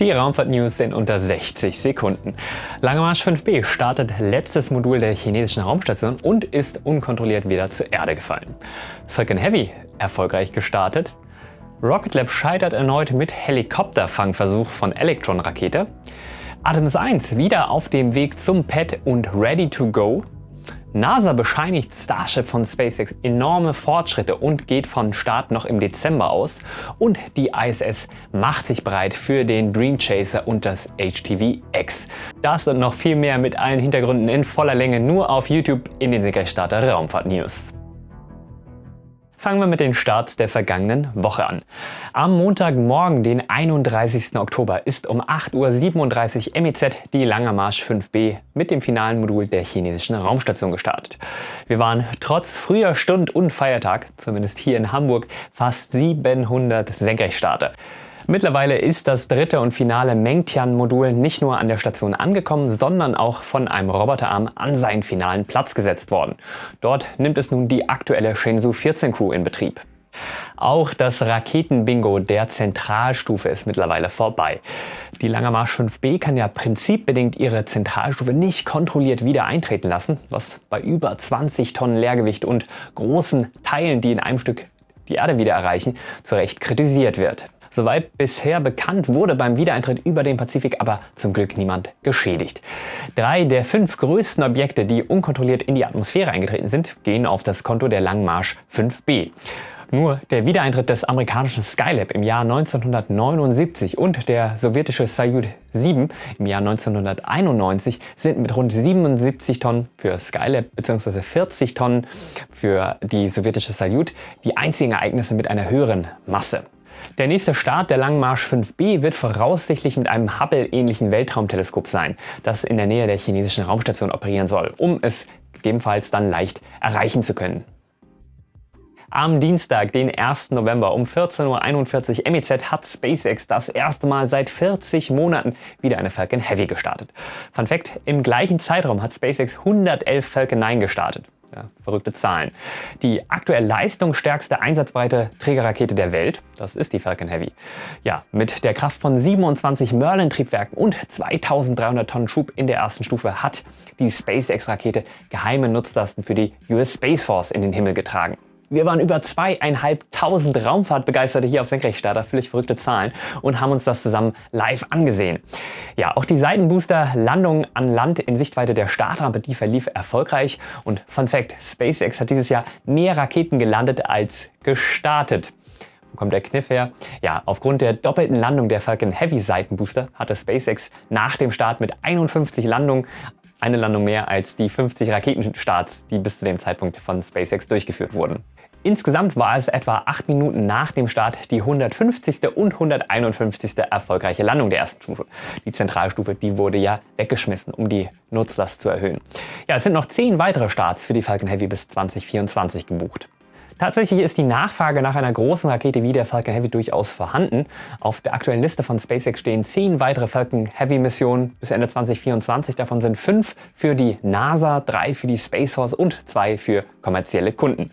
Die Raumfahrt-News in unter 60 Sekunden. Lange Marsch 5B startet letztes Modul der chinesischen Raumstation und ist unkontrolliert wieder zur Erde gefallen. Falcon Heavy erfolgreich gestartet. Rocket Lab scheitert erneut mit Helikopterfangversuch von Electron-Rakete. Artemis 1 wieder auf dem Weg zum Pad und ready to go. NASA bescheinigt Starship von SpaceX enorme Fortschritte und geht von Start noch im Dezember aus. Und die ISS macht sich bereit für den Dream Chaser und das HTV-X. Das und noch viel mehr mit allen Hintergründen in voller Länge nur auf YouTube in den Senkrechtstarter Raumfahrt News. Fangen wir mit den Starts der vergangenen Woche an. Am Montagmorgen, den 31. Oktober, ist um 8.37 Uhr MEZ die Langer Marsch 5B mit dem finalen Modul der chinesischen Raumstation gestartet. Wir waren trotz früher Stund und Feiertag, zumindest hier in Hamburg, fast 700 Senkrechtstarter. Mittlerweile ist das dritte und finale Mengtian-Modul nicht nur an der Station angekommen, sondern auch von einem Roboterarm an seinen finalen Platz gesetzt worden. Dort nimmt es nun die aktuelle Shenzhou 14 Crew in Betrieb. Auch das Raketenbingo der Zentralstufe ist mittlerweile vorbei. Die Langer Marsch 5B kann ja prinzipbedingt ihre Zentralstufe nicht kontrolliert wieder eintreten lassen, was bei über 20 Tonnen Leergewicht und großen Teilen, die in einem Stück die Erde wieder erreichen, zu Recht kritisiert wird. Soweit bisher bekannt wurde beim Wiedereintritt über den Pazifik aber zum Glück niemand geschädigt. Drei der fünf größten Objekte, die unkontrolliert in die Atmosphäre eingetreten sind, gehen auf das Konto der Langmarsch 5B. Nur der Wiedereintritt des amerikanischen Skylab im Jahr 1979 und der sowjetische Soyuz 7 im Jahr 1991 sind mit rund 77 Tonnen für Skylab bzw. 40 Tonnen für die sowjetische Soyuz die einzigen Ereignisse mit einer höheren Masse. Der nächste Start der Langen Marsch 5B wird voraussichtlich mit einem Hubble-ähnlichen Weltraumteleskop sein, das in der Nähe der chinesischen Raumstation operieren soll, um es gegebenenfalls dann leicht erreichen zu können. Am Dienstag, den 1. November um 14.41 Uhr MEZ hat SpaceX das erste Mal seit 40 Monaten wieder eine Falcon Heavy gestartet. Fun Fact, im gleichen Zeitraum hat SpaceX 111 Falcon 9 gestartet. Ja, verrückte Zahlen. Die aktuell leistungsstärkste einsatzbreite Trägerrakete der Welt, das ist die Falcon Heavy. Ja, mit der Kraft von 27 Merlin-Triebwerken und 2300 Tonnen Schub in der ersten Stufe hat die SpaceX-Rakete geheime Nutzlasten für die US Space Force in den Himmel getragen. Wir waren über zweieinhalbtausend Raumfahrtbegeisterte hier auf Senkrechtstarter, völlig verrückte Zahlen, und haben uns das zusammen live angesehen. Ja, auch die Seitenbooster-Landung an Land in Sichtweite der Startrampe, die verlief erfolgreich. Und Fun Fact, SpaceX hat dieses Jahr mehr Raketen gelandet als gestartet. Wo kommt der Kniff her? Ja, aufgrund der doppelten Landung der Falcon Heavy Seitenbooster hatte SpaceX nach dem Start mit 51 Landungen eine Landung mehr als die 50 Raketenstarts, die bis zu dem Zeitpunkt von SpaceX durchgeführt wurden. Insgesamt war es etwa 8 Minuten nach dem Start die 150. und 151. erfolgreiche Landung der ersten Stufe. Die Zentralstufe, die wurde ja weggeschmissen, um die Nutzlast zu erhöhen. Ja, es sind noch 10 weitere Starts für die Falcon Heavy bis 2024 gebucht. Tatsächlich ist die Nachfrage nach einer großen Rakete wie der Falcon Heavy durchaus vorhanden. Auf der aktuellen Liste von SpaceX stehen zehn weitere Falcon Heavy Missionen bis Ende 2024. Davon sind fünf für die NASA, drei für die Space Force und zwei für kommerzielle Kunden.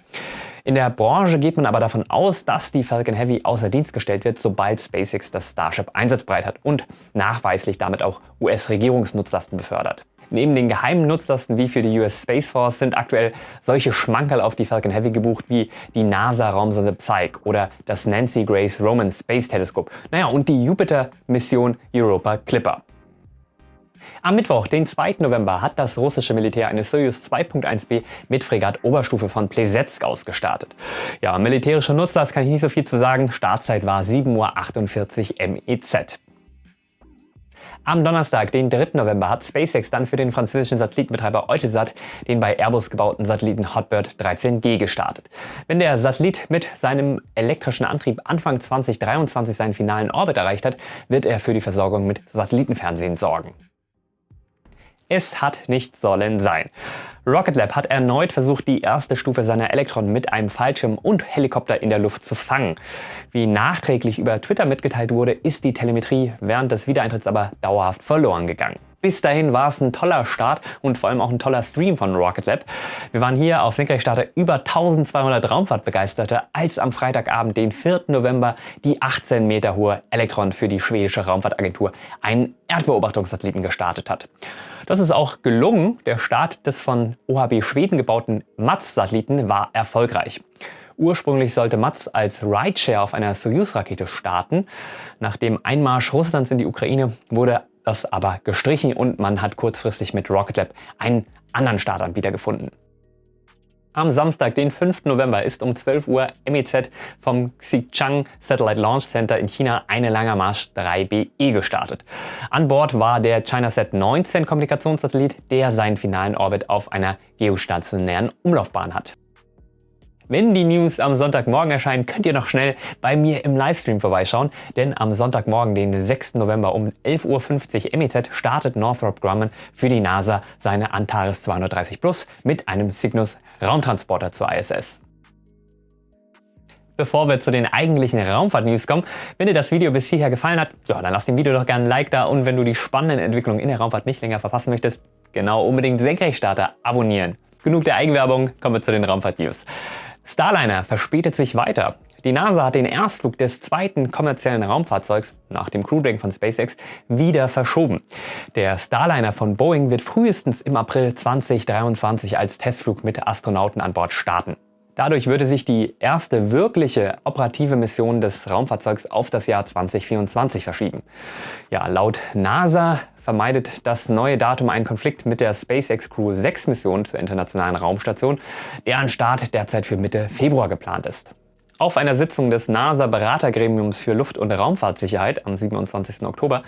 In der Branche geht man aber davon aus, dass die Falcon Heavy außer Dienst gestellt wird, sobald SpaceX das Starship einsatzbereit hat und nachweislich damit auch US-Regierungsnutzlasten befördert. Neben den geheimen Nutzlasten wie für die US Space Force sind aktuell solche Schmankerl auf die Falcon Heavy gebucht wie die NASA-Raumsonde Psyche oder das Nancy Grace Roman Space Telescope. Naja, und die Jupiter-Mission Europa Clipper. Am Mittwoch, den 2. November, hat das russische Militär eine Soyuz 2.1b mit Fregatt Oberstufe von Plesetsk ausgestartet. Ja, militärischer Nutzlast kann ich nicht so viel zu sagen. Startzeit war 7.48 Uhr MEZ. Am Donnerstag, den 3. November, hat SpaceX dann für den französischen Satellitenbetreiber Eutelsat den bei Airbus gebauten Satelliten Hotbird 13G gestartet. Wenn der Satellit mit seinem elektrischen Antrieb Anfang 2023 seinen finalen Orbit erreicht hat, wird er für die Versorgung mit Satellitenfernsehen sorgen. Es hat nicht sollen sein. Rocket Lab hat erneut versucht, die erste Stufe seiner Elektron mit einem Fallschirm und Helikopter in der Luft zu fangen. Wie nachträglich über Twitter mitgeteilt wurde, ist die Telemetrie während des Wiedereintritts aber dauerhaft verloren gegangen. Bis dahin war es ein toller Start und vor allem auch ein toller Stream von Rocket Lab. Wir waren hier auf Senkrechtstarter über 1200 Raumfahrtbegeisterte, als am Freitagabend, den 4. November, die 18 Meter hohe Electron für die schwedische Raumfahrtagentur einen Erdbeobachtungssatelliten gestartet hat. Das ist auch gelungen. Der Start des von OHB Schweden gebauten MATS-Satelliten war erfolgreich. Ursprünglich sollte MATS als Rideshare auf einer Soyuz-Rakete starten. Nach dem Einmarsch Russlands in die Ukraine wurde das aber gestrichen und man hat kurzfristig mit Rocket Lab einen anderen Startanbieter gefunden. Am Samstag, den 5. November, ist um 12 Uhr MEZ vom Xichang Satellite Launch Center in China eine Langer Marsch 3BE gestartet. An Bord war der ChinaSat 19 Kommunikationssatellit, der seinen finalen Orbit auf einer geostationären Umlaufbahn hat. Wenn die News am Sonntagmorgen erscheinen, könnt ihr noch schnell bei mir im Livestream vorbeischauen, denn am Sonntagmorgen, den 6. November um 11.50 Uhr MEZ startet Northrop Grumman für die NASA seine Antares 230 Plus mit einem Cygnus Raumtransporter zur ISS. Bevor wir zu den eigentlichen Raumfahrt-News kommen, wenn dir das Video bis hierher gefallen hat, ja, dann lass dem Video doch gerne ein Like da und wenn du die spannenden Entwicklungen in der Raumfahrt nicht länger verpassen möchtest, genau unbedingt Senkrechtstarter abonnieren. Genug der Eigenwerbung, kommen wir zu den Raumfahrt-News. Starliner verspätet sich weiter. Die NASA hat den Erstflug des zweiten kommerziellen Raumfahrzeugs nach dem Crew Dragon von SpaceX wieder verschoben. Der Starliner von Boeing wird frühestens im April 2023 als Testflug mit Astronauten an Bord starten. Dadurch würde sich die erste wirkliche operative Mission des Raumfahrzeugs auf das Jahr 2024 verschieben. Ja, laut NASA vermeidet das neue Datum einen Konflikt mit der SpaceX Crew 6 Mission zur internationalen Raumstation, deren Start derzeit für Mitte Februar geplant ist. Auf einer Sitzung des NASA-Beratergremiums für Luft- und Raumfahrtsicherheit am 27. Oktober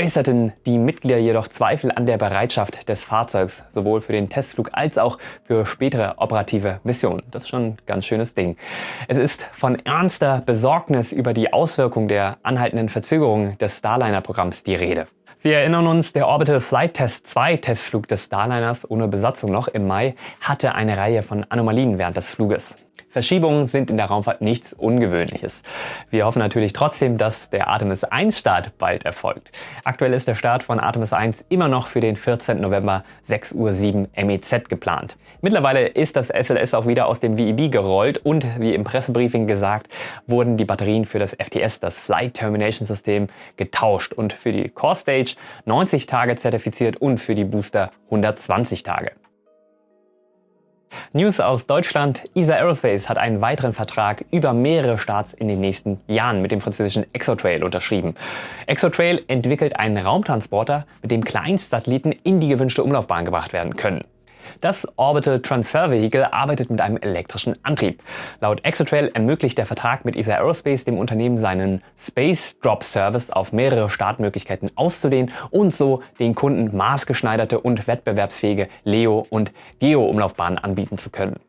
äußerten die Mitglieder jedoch Zweifel an der Bereitschaft des Fahrzeugs, sowohl für den Testflug als auch für spätere operative Missionen. Das ist schon ein ganz schönes Ding. Es ist von ernster Besorgnis über die Auswirkungen der anhaltenden Verzögerungen des Starliner-Programms die Rede. Wir erinnern uns, der Orbital Flight Test 2 Testflug des Starliners ohne Besatzung noch im Mai hatte eine Reihe von Anomalien während des Fluges. Verschiebungen sind in der Raumfahrt nichts Ungewöhnliches. Wir hoffen natürlich trotzdem, dass der Artemis 1 Start bald erfolgt. Aktuell ist der Start von Artemis 1 immer noch für den 14. November 6.07 Uhr MEZ geplant. Mittlerweile ist das SLS auch wieder aus dem VEB gerollt und wie im Pressebriefing gesagt, wurden die Batterien für das FTS, das Flight Termination System, getauscht und für die Core Stage 90 Tage zertifiziert und für die Booster 120 Tage. News aus Deutschland. ESA Aerospace hat einen weiteren Vertrag über mehrere Starts in den nächsten Jahren mit dem französischen Exotrail unterschrieben. Exotrail entwickelt einen Raumtransporter, mit dem Kleinstsatelliten in die gewünschte Umlaufbahn gebracht werden können. Das Orbital Transfer Vehicle arbeitet mit einem elektrischen Antrieb. Laut Exotrail ermöglicht der Vertrag mit ESA Aerospace dem Unternehmen seinen Space Drop Service auf mehrere Startmöglichkeiten auszudehnen und so den Kunden maßgeschneiderte und wettbewerbsfähige LEO- und GEO-Umlaufbahnen anbieten zu können.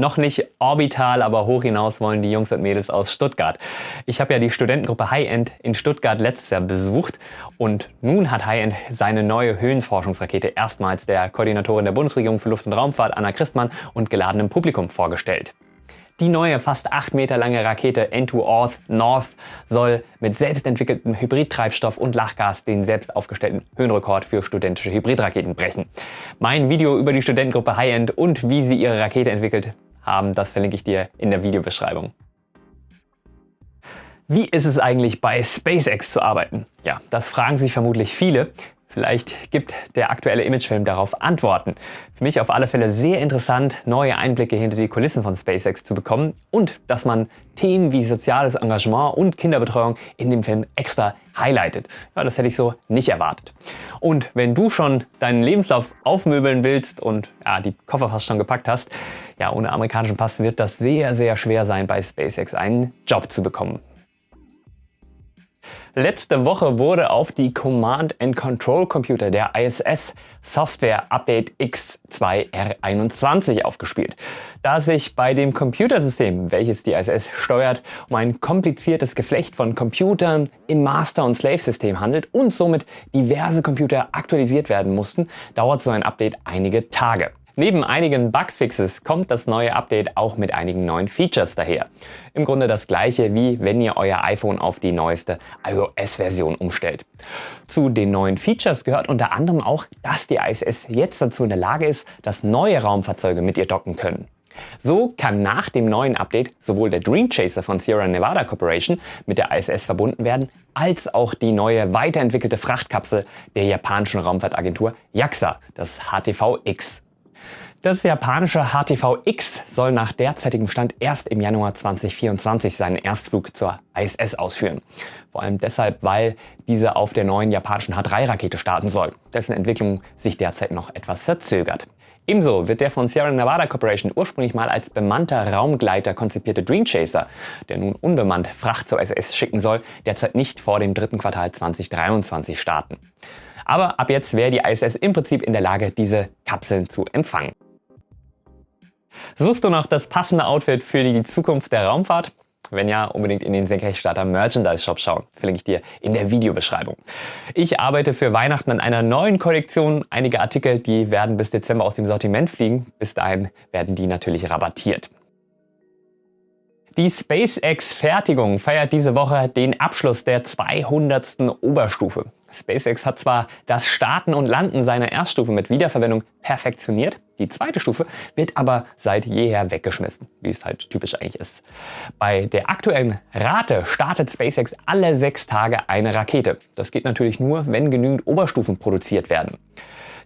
Noch nicht orbital, aber hoch hinaus wollen die Jungs und Mädels aus Stuttgart. Ich habe ja die Studentengruppe High End in Stuttgart letztes Jahr besucht und nun hat High End seine neue Höhenforschungsrakete erstmals der Koordinatorin der Bundesregierung für Luft- und Raumfahrt Anna Christmann und geladenem Publikum vorgestellt. Die neue, fast 8 Meter lange Rakete N2 North soll mit selbstentwickeltem Hybridtreibstoff und Lachgas den selbst aufgestellten Höhenrekord für studentische Hybridraketen brechen. Mein Video über die Studentengruppe High End und wie sie ihre Rakete entwickelt, haben, das verlinke ich dir in der Videobeschreibung. Wie ist es eigentlich bei SpaceX zu arbeiten? Ja, das fragen sich vermutlich viele. Vielleicht gibt der aktuelle Imagefilm darauf Antworten. Für mich auf alle Fälle sehr interessant, neue Einblicke hinter die Kulissen von SpaceX zu bekommen und dass man Themen wie soziales Engagement und Kinderbetreuung in dem Film extra highlightet. Ja, das hätte ich so nicht erwartet. Und wenn du schon deinen Lebenslauf aufmöbeln willst und ja, die Koffer fast schon gepackt hast, ja, ohne amerikanischen Pass wird das sehr, sehr schwer sein, bei SpaceX einen Job zu bekommen. Letzte Woche wurde auf die Command-and-Control-Computer der ISS Software Update X2R21 aufgespielt. Da sich bei dem Computersystem, welches die ISS steuert, um ein kompliziertes Geflecht von Computern im Master- und Slave-System handelt und somit diverse Computer aktualisiert werden mussten, dauert so ein Update einige Tage. Neben einigen Bugfixes kommt das neue Update auch mit einigen neuen Features daher. Im Grunde das gleiche wie wenn ihr euer iPhone auf die neueste iOS-Version umstellt. Zu den neuen Features gehört unter anderem auch, dass die ISS jetzt dazu in der Lage ist, dass neue Raumfahrzeuge mit ihr docken können. So kann nach dem neuen Update sowohl der Dream Chaser von Sierra Nevada Corporation mit der ISS verbunden werden, als auch die neue weiterentwickelte Frachtkapsel der japanischen Raumfahrtagentur JAXA, das HTV-X. Das japanische HTV-X soll nach derzeitigem Stand erst im Januar 2024 seinen Erstflug zur ISS ausführen. Vor allem deshalb, weil diese auf der neuen japanischen H3-Rakete starten soll, dessen Entwicklung sich derzeit noch etwas verzögert. Ebenso wird der von Sierra Nevada Corporation ursprünglich mal als bemannter Raumgleiter konzipierte Dream Chaser, der nun unbemannt Fracht zur ISS schicken soll, derzeit nicht vor dem dritten Quartal 2023 starten. Aber ab jetzt wäre die ISS im Prinzip in der Lage, diese Kapseln zu empfangen. Suchst du noch das passende Outfit für die Zukunft der Raumfahrt? Wenn ja, unbedingt in den Senkrechtstarter Merchandise Shop schauen. Verlinke ich dir in der Videobeschreibung. Ich arbeite für Weihnachten an einer neuen Kollektion. Einige Artikel, die werden bis Dezember aus dem Sortiment fliegen. Bis dahin werden die natürlich rabattiert. Die SpaceX-Fertigung feiert diese Woche den Abschluss der 200. Oberstufe. SpaceX hat zwar das Starten und Landen seiner Erststufe mit Wiederverwendung perfektioniert, die zweite Stufe wird aber seit jeher weggeschmissen, wie es halt typisch eigentlich ist. Bei der aktuellen Rate startet SpaceX alle sechs Tage eine Rakete. Das geht natürlich nur, wenn genügend Oberstufen produziert werden.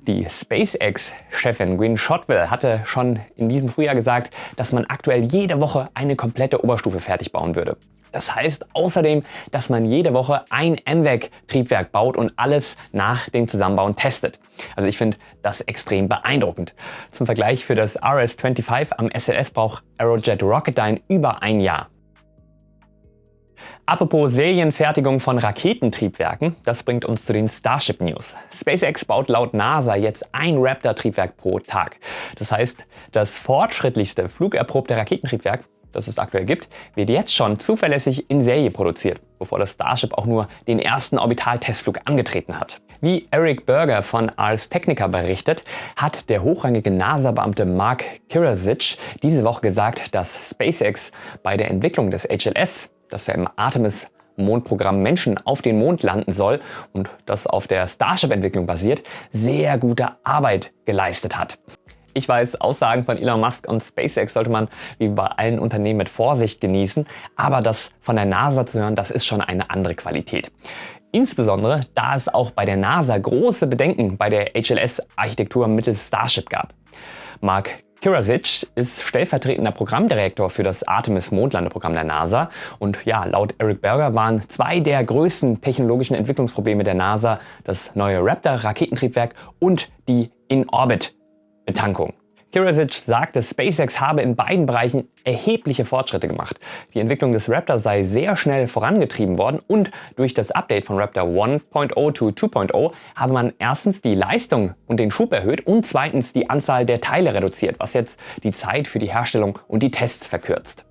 Die SpaceX-Chefin Gwynne Shotwell hatte schon in diesem Frühjahr gesagt, dass man aktuell jede Woche eine komplette Oberstufe fertig bauen würde. Das heißt außerdem, dass man jede Woche ein MVAC-Triebwerk baut und alles nach dem Zusammenbauen testet. Also ich finde das extrem beeindruckend. Zum Vergleich für das RS-25 am SLS braucht Aerojet Rocketdyne über ein Jahr. Apropos Serienfertigung von Raketentriebwerken, das bringt uns zu den Starship News. SpaceX baut laut NASA jetzt ein Raptor-Triebwerk pro Tag. Das heißt, das fortschrittlichste flugerprobte Raketentriebwerk das es aktuell gibt, wird jetzt schon zuverlässig in Serie produziert, bevor das Starship auch nur den ersten Orbitaltestflug angetreten hat. Wie Eric Berger von Ars Technica berichtet, hat der hochrangige NASA-Beamte Mark Kirasic diese Woche gesagt, dass SpaceX bei der Entwicklung des HLS, das ja im Artemis Mondprogramm Menschen auf den Mond landen soll und das auf der Starship-Entwicklung basiert, sehr gute Arbeit geleistet hat. Ich weiß, Aussagen von Elon Musk und SpaceX sollte man wie bei allen Unternehmen mit Vorsicht genießen, aber das von der NASA zu hören, das ist schon eine andere Qualität. Insbesondere, da es auch bei der NASA große Bedenken bei der HLS-Architektur mittels Starship gab. Mark Kirasic ist stellvertretender Programmdirektor für das Artemis-Mondlandeprogramm der NASA. Und ja, laut Eric Berger waren zwei der größten technologischen Entwicklungsprobleme der NASA das neue Raptor-Raketentriebwerk und die In-Orbit Betankung. Kirasic sagte, SpaceX habe in beiden Bereichen erhebliche Fortschritte gemacht. Die Entwicklung des Raptor sei sehr schnell vorangetrieben worden und durch das Update von Raptor 1.0 zu 2.0 habe man erstens die Leistung und den Schub erhöht und zweitens die Anzahl der Teile reduziert, was jetzt die Zeit für die Herstellung und die Tests verkürzt.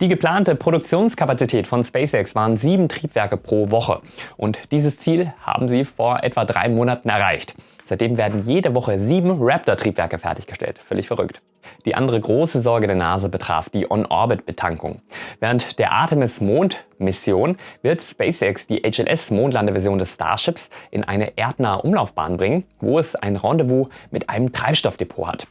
Die geplante Produktionskapazität von SpaceX waren sieben Triebwerke pro Woche und dieses Ziel haben sie vor etwa drei Monaten erreicht. Seitdem werden jede Woche sieben Raptor-Triebwerke fertiggestellt. Völlig verrückt. Die andere große Sorge der NASA betraf die On-Orbit-Betankung. Während der Artemis-Mond-Mission wird SpaceX die HLS-Mondlandeversion des Starships in eine erdnahe Umlaufbahn bringen, wo es ein Rendezvous mit einem Treibstoffdepot hat.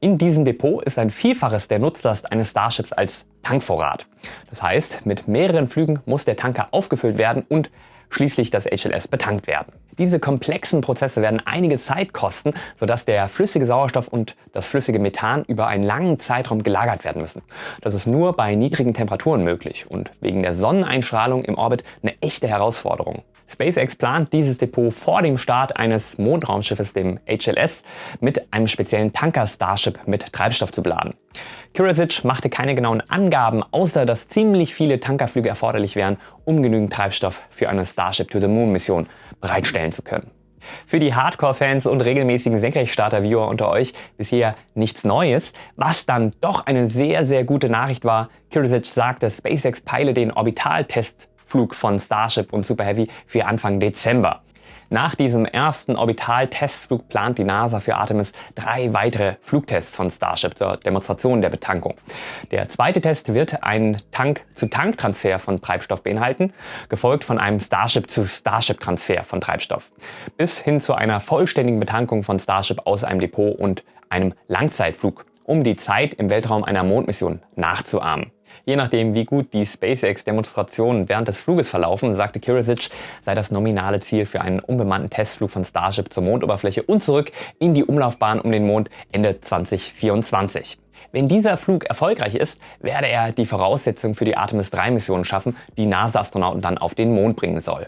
In diesem Depot ist ein Vielfaches der Nutzlast eines Starships als Tankvorrat. Das heißt, mit mehreren Flügen muss der Tanker aufgefüllt werden und schließlich das HLS betankt werden. Diese komplexen Prozesse werden einige Zeit kosten, sodass der flüssige Sauerstoff und das flüssige Methan über einen langen Zeitraum gelagert werden müssen. Das ist nur bei niedrigen Temperaturen möglich und wegen der Sonneneinstrahlung im Orbit eine echte Herausforderung. SpaceX plant dieses Depot vor dem Start eines Mondraumschiffes, dem HLS, mit einem speziellen Tanker Starship mit Treibstoff zu beladen. Kirasic machte keine genauen Angaben, außer dass ziemlich viele Tankerflüge erforderlich wären, um genügend Treibstoff für eine Starship to the Moon Mission bereitstellen zu können. Für die Hardcore-Fans und regelmäßigen Senkrechtstarter-Viewer unter euch bisher nichts Neues, was dann doch eine sehr, sehr gute Nachricht war. Kirasic sagte, SpaceX peile den Orbitaltest Flug von Starship und Super Heavy für Anfang Dezember. Nach diesem ersten Orbital-Testflug plant die NASA für Artemis drei weitere Flugtests von Starship zur Demonstration der Betankung. Der zweite Test wird einen Tank-zu-Tank-Transfer von Treibstoff beinhalten, gefolgt von einem Starship-zu-Starship-Transfer von Treibstoff, bis hin zu einer vollständigen Betankung von Starship aus einem Depot und einem Langzeitflug, um die Zeit im Weltraum einer Mondmission nachzuahmen. Je nachdem, wie gut die SpaceX-Demonstrationen während des Fluges verlaufen, sagte Kirisic, sei das nominale Ziel für einen unbemannten Testflug von Starship zur Mondoberfläche und zurück in die Umlaufbahn um den Mond Ende 2024. Wenn dieser Flug erfolgreich ist, werde er die Voraussetzung für die Artemis 3-Mission schaffen, die NASA-Astronauten dann auf den Mond bringen soll.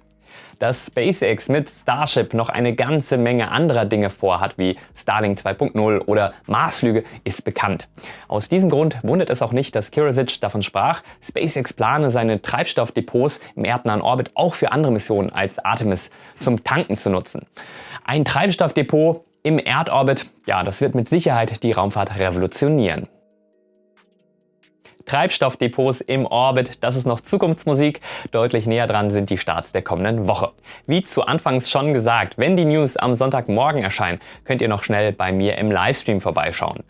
Dass SpaceX mit Starship noch eine ganze Menge anderer Dinge vorhat, wie Starlink 2.0 oder Marsflüge, ist bekannt. Aus diesem Grund wundert es auch nicht, dass Kirisic davon sprach, SpaceX plane seine Treibstoffdepots im erdnahen Orbit auch für andere Missionen als Artemis zum Tanken zu nutzen. Ein Treibstoffdepot im Erdorbit, ja, das wird mit Sicherheit die Raumfahrt revolutionieren. Treibstoffdepots im Orbit, das ist noch Zukunftsmusik. Deutlich näher dran sind die Starts der kommenden Woche. Wie zu Anfangs schon gesagt, wenn die News am Sonntagmorgen erscheinen, könnt ihr noch schnell bei mir im Livestream vorbeischauen.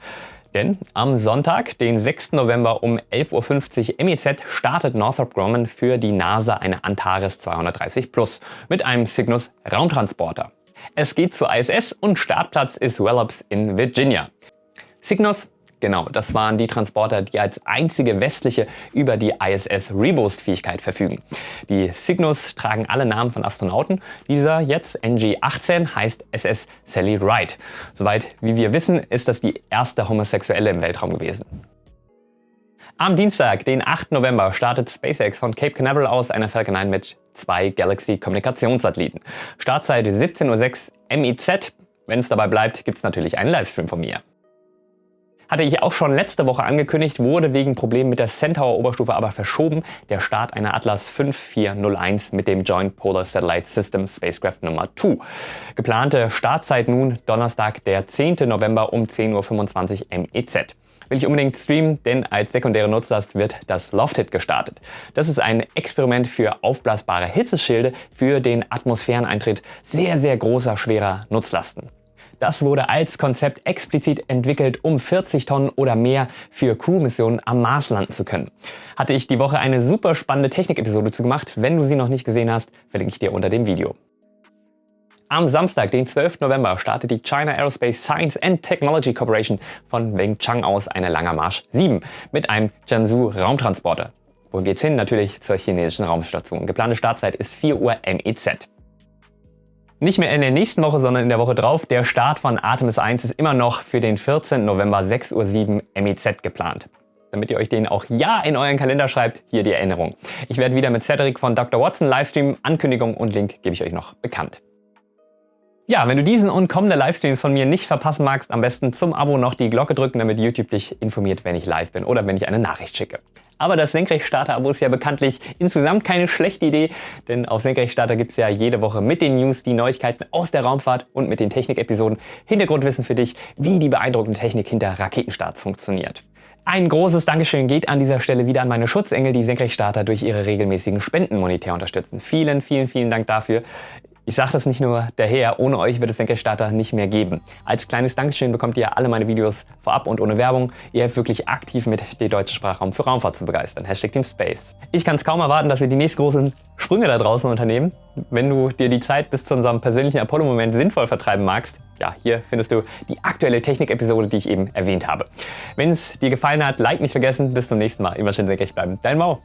Denn am Sonntag, den 6. November um 11.50 Uhr MEZ, startet Northrop Grumman für die NASA eine Antares 230 Plus mit einem Cygnus Raumtransporter. Es geht zur ISS und Startplatz ist Wallops in Virginia. Cygnus Genau, das waren die Transporter, die als einzige westliche über die ISS Reboost-Fähigkeit verfügen. Die Cygnus tragen alle Namen von Astronauten. Dieser jetzt, NG-18, heißt SS Sally Wright. Soweit wie wir wissen, ist das die erste Homosexuelle im Weltraum gewesen. Am Dienstag, den 8. November, startet SpaceX von Cape Canaveral aus eine Falcon 9 mit zwei Galaxy-Kommunikationssatelliten. Startzeit 17.06 Uhr MIZ. Wenn es dabei bleibt, gibt es natürlich einen Livestream von mir. Hatte ich auch schon letzte Woche angekündigt, wurde wegen Problemen mit der Centaur-Oberstufe aber verschoben. Der Start einer Atlas 5401 mit dem Joint Polar Satellite System Spacecraft Nummer 2. Geplante Startzeit nun Donnerstag, der 10. November um 10.25 Uhr MEZ will ich unbedingt streamen, denn als sekundäre Nutzlast wird das Lofted gestartet. Das ist ein Experiment für aufblasbare Hitzeschilde für den Atmosphäreneintritt sehr, sehr großer, schwerer Nutzlasten. Das wurde als Konzept explizit entwickelt, um 40 Tonnen oder mehr für Crew-Missionen am Mars landen zu können. Hatte ich die Woche eine super spannende Technik-Episode zu gemacht. Wenn du sie noch nicht gesehen hast, verlinke ich dir unter dem Video. Am Samstag, den 12. November, startet die China Aerospace Science and Technology Corporation von Wengchang aus eine Langer Marsch 7 mit einem Jiangsu Raumtransporter. Wo geht's hin? Natürlich zur chinesischen Raumstation. Geplante Startzeit ist 4 Uhr MEZ. Nicht mehr in der nächsten Woche, sondern in der Woche drauf. Der Start von Artemis 1 ist immer noch für den 14. November 6.07 Uhr MEZ geplant. Damit ihr euch den auch ja in euren Kalender schreibt, hier die Erinnerung. Ich werde wieder mit Cedric von Dr. Watson Livestream, Ankündigung und Link gebe ich euch noch bekannt. Ja, wenn du diesen und kommende Livestreams von mir nicht verpassen magst, am besten zum Abo noch die Glocke drücken, damit YouTube dich informiert, wenn ich live bin oder wenn ich eine Nachricht schicke. Aber das Senkrechtstarter-Abo ist ja bekanntlich insgesamt keine schlechte Idee, denn auf Senkrechtstarter gibt es ja jede Woche mit den News die Neuigkeiten aus der Raumfahrt und mit den Technik-Episoden Hintergrundwissen für dich, wie die beeindruckende Technik hinter Raketenstarts funktioniert. Ein großes Dankeschön geht an dieser Stelle wieder an meine Schutzengel, die Senkrechtstarter durch ihre regelmäßigen Spenden monetär unterstützen. Vielen, vielen, vielen Dank dafür. Ich sage das nicht nur daher, ohne euch wird es Senkrechtstarter nicht mehr geben. Als kleines Dankeschön bekommt ihr alle meine Videos vorab und ohne Werbung. Ihr helft wirklich aktiv mit, den deutschen Sprachraum für Raumfahrt zu begeistern. Hashtag Team Space. Ich kann es kaum erwarten, dass wir die nächsten großen Sprünge da draußen unternehmen. Wenn du dir die Zeit bis zu unserem persönlichen Apollo-Moment sinnvoll vertreiben magst, ja, hier findest du die aktuelle Technik-Episode, die ich eben erwähnt habe. Wenn es dir gefallen hat, Like nicht vergessen. Bis zum nächsten Mal. Immer schön senkrecht bleiben. Dein Mau.